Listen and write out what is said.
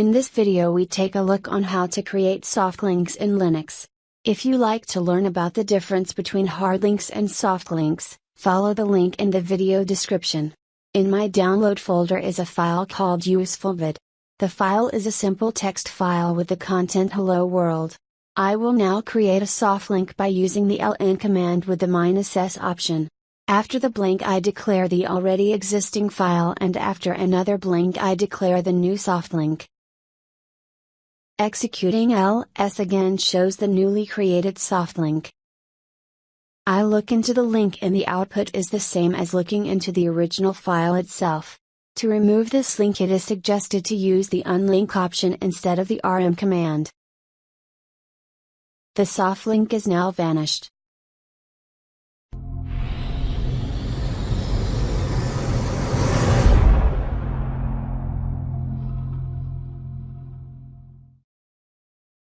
In this video we take a look on how to create soft links in Linux. If you like to learn about the difference between hard links and soft links, follow the link in the video description. In my download folder is a file called usefulvid. The file is a simple text file with the content hello world. I will now create a soft link by using the ln command with the minus s option. After the blank I declare the already existing file and after another blank I declare the new soft link. Executing ls again shows the newly created soft link. I look into the link and the output is the same as looking into the original file itself. To remove this link it is suggested to use the unlink option instead of the rm command. The soft link is now vanished.